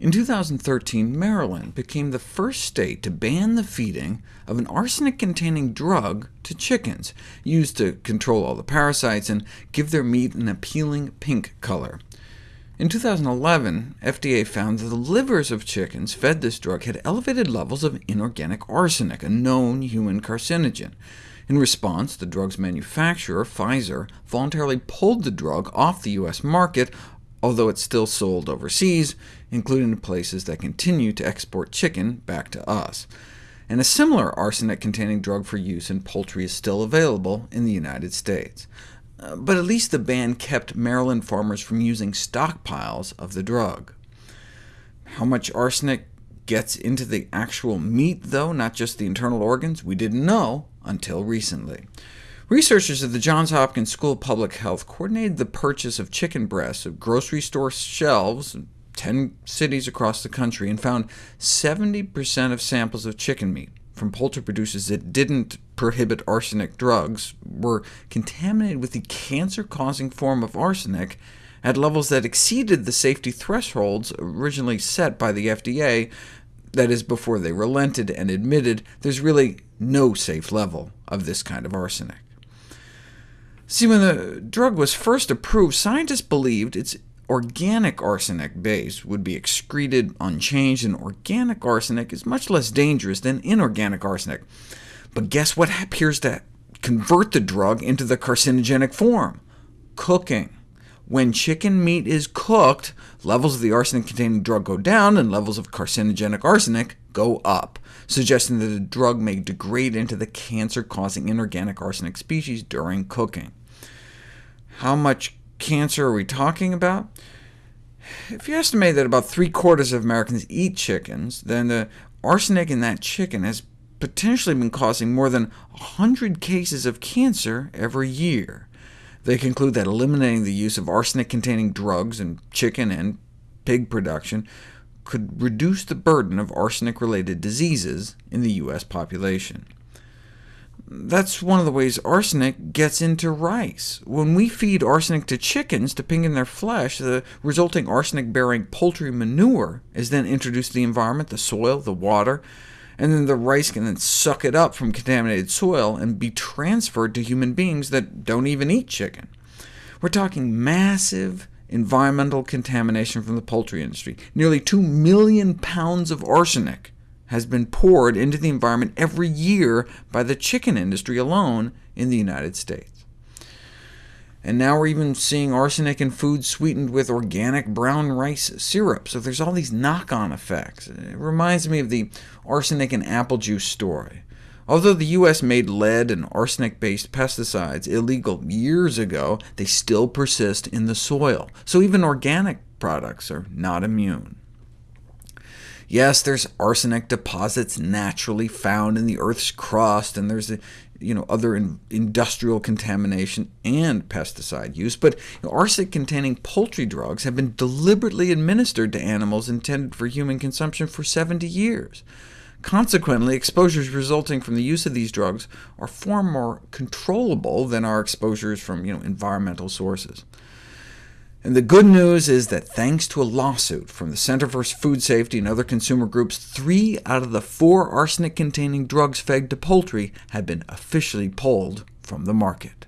In 2013, Maryland became the first state to ban the feeding of an arsenic-containing drug to chickens, used to control all the parasites and give their meat an appealing pink color. In 2011, FDA found that the livers of chickens fed this drug had elevated levels of inorganic arsenic, a known human carcinogen. In response, the drug's manufacturer, Pfizer, voluntarily pulled the drug off the U.S. market, although it's still sold overseas, including in places that continue to export chicken back to us. And a similar arsenic-containing drug for use in poultry is still available in the United States. Uh, but at least the ban kept Maryland farmers from using stockpiles of the drug. How much arsenic gets into the actual meat, though, not just the internal organs, we didn't know until recently. Researchers at the Johns Hopkins School of Public Health coordinated the purchase of chicken breasts of grocery store shelves in 10 cities across the country, and found 70% of samples of chicken meat from poultry producers that didn't prohibit arsenic drugs were contaminated with the cancer-causing form of arsenic at levels that exceeded the safety thresholds originally set by the FDA, that is, before they relented and admitted there's really no safe level of this kind of arsenic. See, when the drug was first approved, scientists believed its organic arsenic base would be excreted unchanged, and organic arsenic is much less dangerous than inorganic arsenic. But guess what appears to convert the drug into the carcinogenic form? Cooking. When chicken meat is cooked, levels of the arsenic-containing drug go down, and levels of carcinogenic arsenic go up, suggesting that the drug may degrade into the cancer-causing inorganic arsenic species during cooking. How much cancer are we talking about? If you estimate that about three-quarters of Americans eat chickens, then the arsenic in that chicken has potentially been causing more than 100 cases of cancer every year. They conclude that eliminating the use of arsenic-containing drugs in chicken and pig production could reduce the burden of arsenic-related diseases in the U.S. population. That's one of the ways arsenic gets into rice. When we feed arsenic to chickens to in their flesh, the resulting arsenic-bearing poultry manure is then introduced to the environment, the soil, the water, and then the rice can then suck it up from contaminated soil and be transferred to human beings that don't even eat chicken. We're talking massive environmental contamination from the poultry industry, nearly 2 million pounds of arsenic has been poured into the environment every year by the chicken industry alone in the United States. And now we're even seeing arsenic in food sweetened with organic brown rice syrup, so there's all these knock-on effects. It reminds me of the arsenic in apple juice story. Although the U.S. made lead and arsenic-based pesticides illegal years ago, they still persist in the soil, so even organic products are not immune. Yes, there's arsenic deposits naturally found in the Earth's crust, and there's you know, other in industrial contamination and pesticide use, but you know, arsenic-containing poultry drugs have been deliberately administered to animals intended for human consumption for 70 years. Consequently, exposures resulting from the use of these drugs are far more controllable than our exposures from you know, environmental sources. And the good news is that thanks to a lawsuit from the Center for Food Safety and other consumer groups, three out of the four arsenic-containing drugs fed to poultry have been officially pulled from the market.